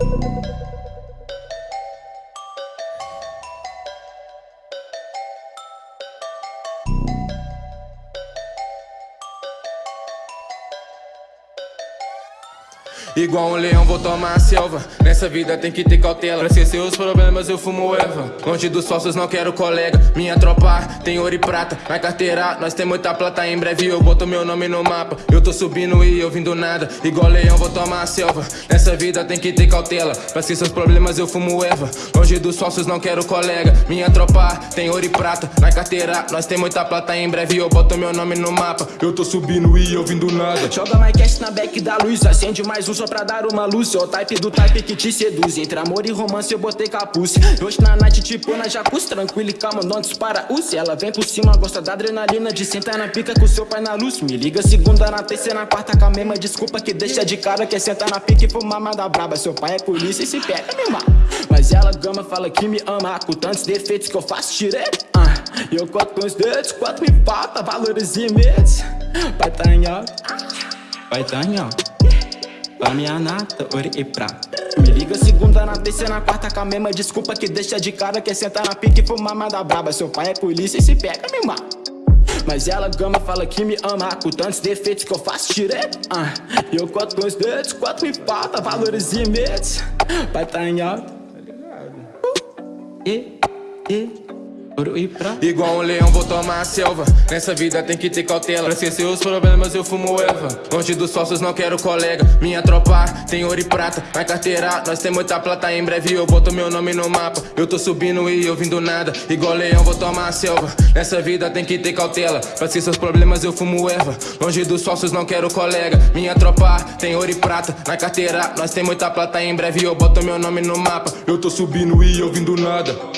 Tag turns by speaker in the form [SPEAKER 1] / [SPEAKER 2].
[SPEAKER 1] Thank you. Igual um leão vou tomar a selva. Nessa vida tem que ter cautela. Pra esquecer os problemas eu fumo erva Longe dos falsos não quero colega. Minha tropa tem ouro e prata Na carteira. Nós tem muita plata Em breve eu boto meu nome no mapa. Eu tô subindo e eu vim do nada. Igual leão vou tomar a selva. Nessa vida tem que ter cautela. Pra esquecer os problemas eu fumo erva Longe dos falsos não quero colega. Minha tropa tem ouro e prata Na carteira. Nós tem muita plata Em breve eu boto meu nome no mapa. Eu tô subindo e eu vim do nada.
[SPEAKER 2] Joga mais cash na back da luz Acende mais um só pra dar uma luz É o type do type que te seduz. Entre amor e romance eu botei capuz. Hoje na night tipo na jacuzzi Tranquilo e calma, não dispara Se Ela vem por cima, gosta da adrenalina De sentar na pica com seu pai na luz. Me liga segunda, na terceira, na quarta Com a mesma desculpa que deixa de cara Quer sentar na pica e fumar manda braba. Seu pai é polícia e se pega me mata Mas ela gama, fala que me ama Com tantos defeitos que eu faço direito ah, E eu conto os dedos, quanto me falta Valores e medos. Vai tá em tá em Pra minha nata, ouro e prata Me liga segunda, na terceira, na quarta Com a mesma desculpa que deixa de cara Quer sentar na pique e fumar manda braba. Seu pai é polícia e se pega me mata mas ela gama, fala que me ama Com tantos defeitos que eu faço direito ah, E eu conto os dedos, quanto me falta Valores e medos. Vai tá em alto uh, E, e. ouro e prata
[SPEAKER 1] Igual um leão vou tomar a selva. Nessa vida tem que ter cautela. Pra esquecer os problemas eu fumo erva. Longe dos sócios não quero colega. Minha tropa tem ouro e prata Na carteira. Nós tem muita plata Em breve eu boto meu nome no mapa. Eu tô subindo e eu vim do nada. Igual leão vou tomar a selva. Nessa vida tem que ter cautela. Pra esquecer os problemas eu fumo erva. Longe dos sócios não quero colega. Minha tropa tem ouro e prata Na carteira. Nós tem muita plata Em breve eu boto meu nome no mapa. Eu tô subindo e eu vim do nada